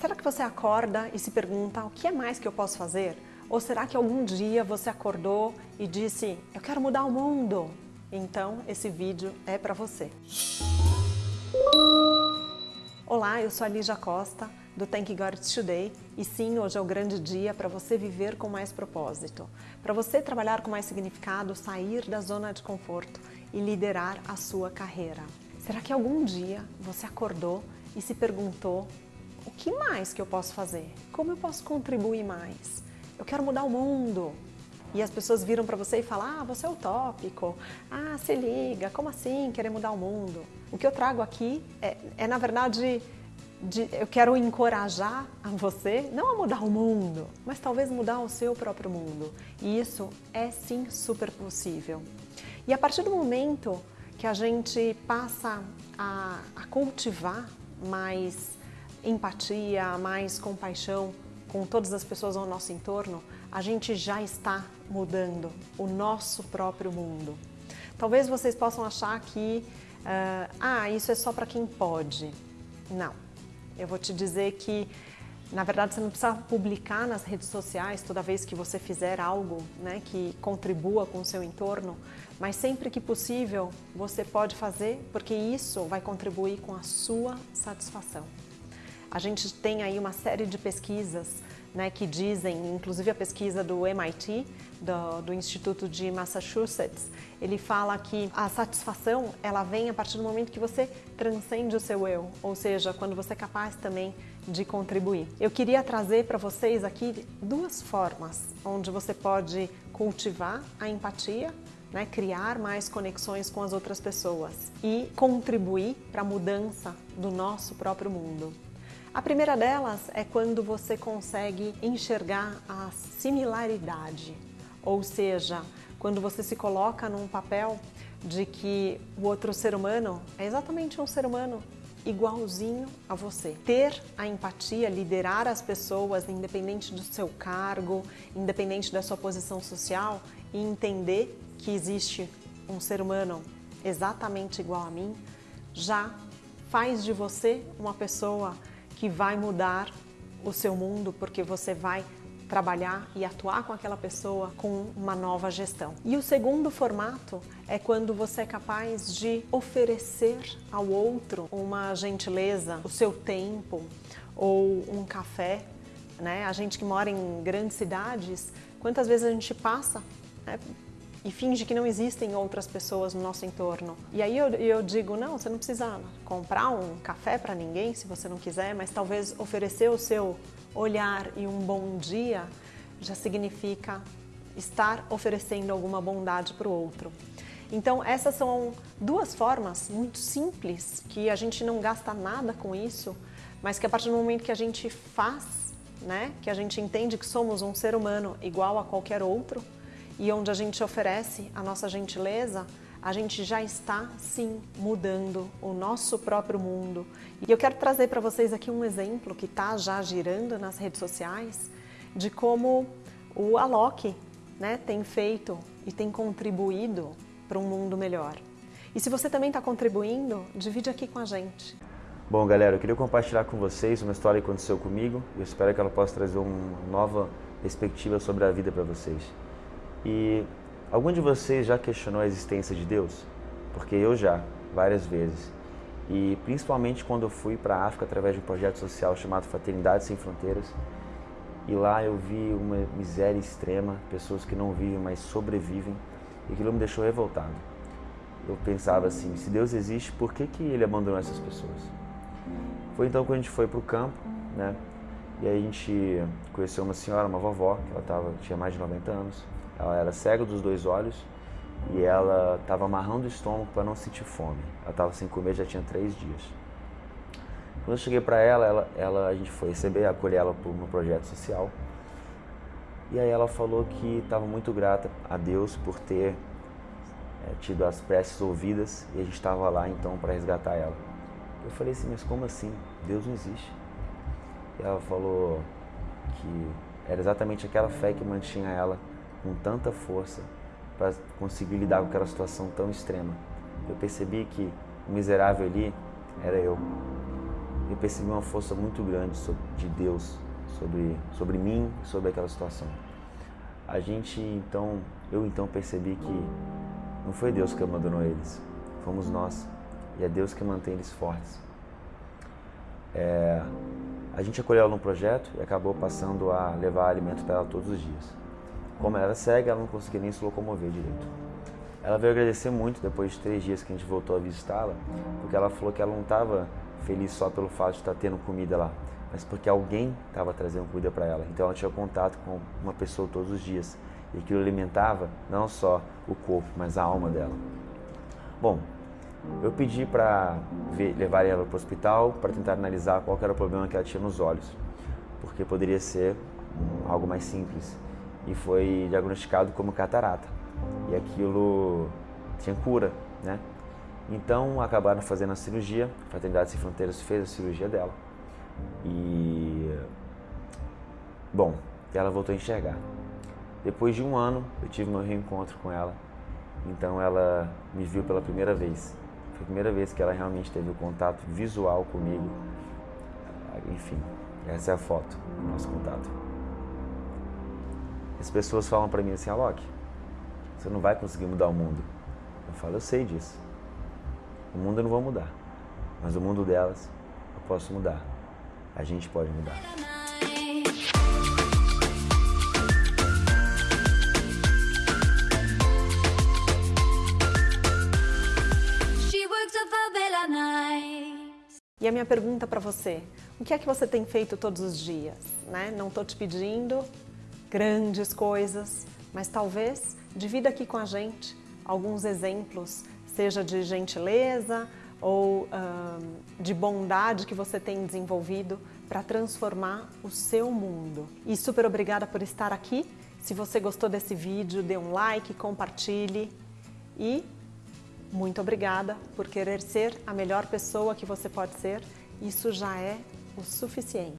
Será que você acorda e se pergunta o que é mais que eu posso fazer? Ou será que algum dia você acordou e disse, eu quero mudar o mundo? Então esse vídeo é para você. Olá, eu sou a Lígia Costa, do Thank God Today, e sim, hoje é o grande dia para você viver com mais propósito, para você trabalhar com mais significado, sair da zona de conforto e liderar a sua carreira. Será que algum dia você acordou e se perguntou o que mais que eu posso fazer? Como eu posso contribuir mais? Eu quero mudar o mundo. E as pessoas viram para você e falam, ah, você é utópico, ah, se liga, como assim querer mudar o mundo? O que eu trago aqui é, é na verdade, de, eu quero encorajar a você, não a mudar o mundo, mas talvez mudar o seu próprio mundo. E isso é sim super possível. E a partir do momento que a gente passa a, a cultivar mais empatia, mais compaixão com todas as pessoas ao nosso entorno, a gente já está mudando o nosso próprio mundo. Talvez vocês possam achar que, uh, ah, isso é só para quem pode. Não. Eu vou te dizer que, na verdade, você não precisa publicar nas redes sociais toda vez que você fizer algo né, que contribua com o seu entorno, mas sempre que possível você pode fazer, porque isso vai contribuir com a sua satisfação. A gente tem aí uma série de pesquisas né, que dizem, inclusive a pesquisa do MIT, do, do, Instituto de Massachusetts, ele fala que a satisfação ela vem a partir do momento que você transcende o seu eu, ou seja, quando você é capaz também de contribuir. Eu queria trazer para vocês aqui duas formas onde você pode cultivar a empatia né, criar mais conexões com as outras pessoas e contribuir para a mudança do nosso próprio mundo. A primeira delas é quando você consegue enxergar a similaridade, ou seja, quando você se coloca num papel de que o outro ser humano é exatamente um ser humano igualzinho a você. Ter a empatia, liderar as pessoas, independente do seu cargo, independente da sua posição social, e entender que existe um ser humano exatamente igual a mim, já faz de você uma pessoa que vai mudar o seu mundo porque você vai trabalhar e atuar com aquela pessoa com uma nova gestão. E o segundo formato é quando você é capaz de oferecer ao outro uma gentileza, o seu tempo ou um café. Né? A gente que mora em grandes cidades, quantas vezes a gente passa né, e finge que não existem outras pessoas no nosso entorno. E aí eu, eu digo, não, você não precisa comprar um café para ninguém se você não quiser, mas talvez oferecer o seu olhar e um bom dia já significa estar oferecendo alguma bondade para o outro. Então essas são duas formas muito simples, que a gente não gasta nada com isso, mas que a partir do momento que a gente faz, né, que a gente entende que somos um ser humano igual a qualquer outro, e onde a gente oferece a nossa gentileza, a gente já está, sim, mudando o nosso próprio mundo. E eu quero trazer para vocês aqui um exemplo que está já girando nas redes sociais de como o Alok né, tem feito e tem contribuído para um mundo melhor. E se você também está contribuindo, divide aqui com a gente. Bom, galera, eu queria compartilhar com vocês uma história que aconteceu comigo e eu espero que ela possa trazer uma nova perspectiva sobre a vida para vocês. E algum de vocês já questionou a existência de Deus? Porque eu já, várias vezes. E principalmente quando eu fui para a África através de um projeto social chamado Fraternidade Sem Fronteiras. E lá eu vi uma miséria extrema, pessoas que não vivem, mas sobrevivem. E aquilo me deixou revoltado. Eu pensava assim, se Deus existe, por que, que Ele abandonou essas pessoas? Foi então quando a gente foi para o campo, né? E aí a gente conheceu uma senhora, uma vovó, que ela tava, tinha mais de 90 anos. Ela era cega dos dois olhos e ela estava amarrando o estômago para não sentir fome. Ela estava sem comer já tinha três dias. Quando eu cheguei para ela, ela, ela, a gente foi receber, acolher ela no projeto social. E aí ela falou que estava muito grata a Deus por ter é, tido as preces ouvidas e a gente estava lá então para resgatar ela. Eu falei assim, mas como assim? Deus não existe. E ela falou que era exatamente aquela fé que mantinha ela com tanta força para conseguir lidar com aquela situação tão extrema. Eu percebi que o miserável ali era eu. eu percebi uma força muito grande de Deus sobre, sobre mim sobre aquela situação. A gente então, eu então percebi que não foi Deus que abandonou eles, fomos nós. E é Deus que mantém eles fortes. É, a gente acolheu ela no projeto e acabou passando a levar alimento para ela todos os dias. Como ela era cega, ela não conseguia nem se locomover direito. Ela veio agradecer muito depois de três dias que a gente voltou a visitá-la, porque ela falou que ela não estava feliz só pelo fato de estar tendo comida lá, mas porque alguém estava trazendo comida para ela. Então ela tinha contato com uma pessoa todos os dias e aquilo alimentava não só o corpo, mas a alma dela. Bom, eu pedi para levar ela para o hospital para tentar analisar qual era o problema que ela tinha nos olhos, porque poderia ser algo mais simples e foi diagnosticado como catarata e aquilo tinha cura, né? Então acabaram fazendo a cirurgia, a Fraternidade Sem Fronteiras fez a cirurgia dela e bom, ela voltou a enxergar. Depois de um ano eu tive meu reencontro com ela, então ela me viu pela primeira vez. Foi a primeira vez que ela realmente teve o contato visual comigo. Enfim, essa é a foto do nosso contato. As pessoas falam para mim assim, Alok, você não vai conseguir mudar o mundo. Eu falo, eu sei disso. O mundo eu não vou mudar, mas o mundo delas eu posso mudar. A gente pode mudar. E a minha pergunta para você, o que é que você tem feito todos os dias? Né? Não estou te pedindo grandes coisas, mas talvez divida aqui com a gente alguns exemplos, seja de gentileza ou de bondade que você tem desenvolvido para transformar o seu mundo. E super obrigada por estar aqui. Se você gostou desse vídeo, dê um like, compartilhe e muito obrigada por querer ser a melhor pessoa que você pode ser. Isso já é o suficiente.